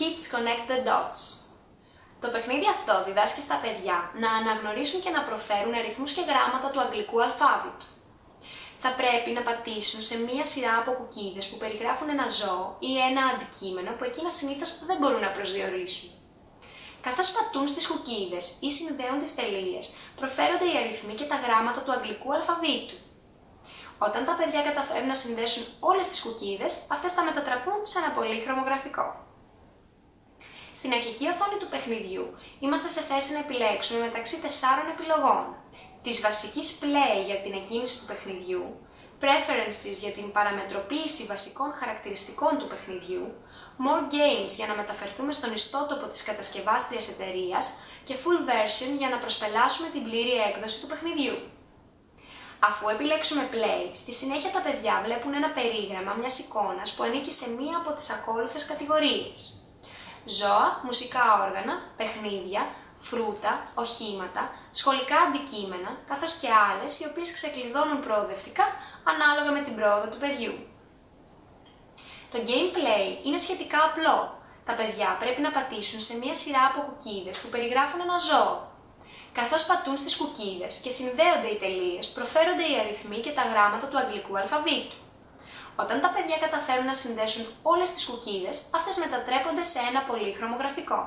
Kids Connect the Dots. Το παιχνίδι αυτό διδάσκει στα παιδιά να αναγνωρίσουν και να προφέρουν αριθμούς και γράμματα του αγγλικού αλφάβητου. Θα πρέπει να πατήσουν σε μία σειρά από κουκίδες που περιγράφουν ένα ζώο ή ένα αντικείμενο που εκείνα συνήθως δεν μπορούν να προσδιορίσουν. Καθώς πατούν στις κουκίδες ή συνδέουν τις τελείες, προφέρονται οι αριθμοί και τα γράμματα του αγγλικού αλφαβήτου. Όταν τα παιδιά καταφέρουν να συνδέσουν όλες τις κουκίδες, αυτές θα μετατραπούν σε ένα πολύχρωμο γραφικό. Στην αρχική οθόνη του παιχνιδιού είμαστε σε θέση να επιλέξουμε μεταξύ τεσσάρων επιλογών. Της βασικής play για την εκκίνηση του παιχνιδιού, preferences για την παραμετροποίηση βασικών χαρακτηριστικών του παιχνιδιού, more games για να μεταφερθούμε στον ιστότοπο της κατασκευάστριας εταιρείας και full version για να προσπελάσουμε την πλήρη έκδοση του παιχνιδιού. Αφού επιλέξουμε play, στη συνέχεια τα παιδιά βλέπουν ένα περίγραμμα μιας εικόνας που ανήκει σε μία από τις ακόλουθες κατηγορίες. Ζώα, μουσικά όργανα, παιχνίδια, φρούτα, οχήματα, σχολικά αντικείμενα, καθώς και άλλες οι οποίες ξεκλειδώνουν προοδευτικά ανάλογα με την πρόοδο του παιδιού. Το gameplay είναι σχετικά απλό. Τα παιδιά πρέπει να πατήσουν σε μία σειρά από κουκίδες που περιγράφουν ένα ζώο, Καθώς πατούν στις κουκίδες και συνδέονται οι τελείες, προφέρονται οι αριθμοί και τα γράμματα του αγγλικού αλφαβήτου. Όταν τα παιδιά καταφέρουν να συνδέσουν όλες τις κουκίδες, αυτές μετατρέπονται σε ένα πολύχρωμο γραφικό.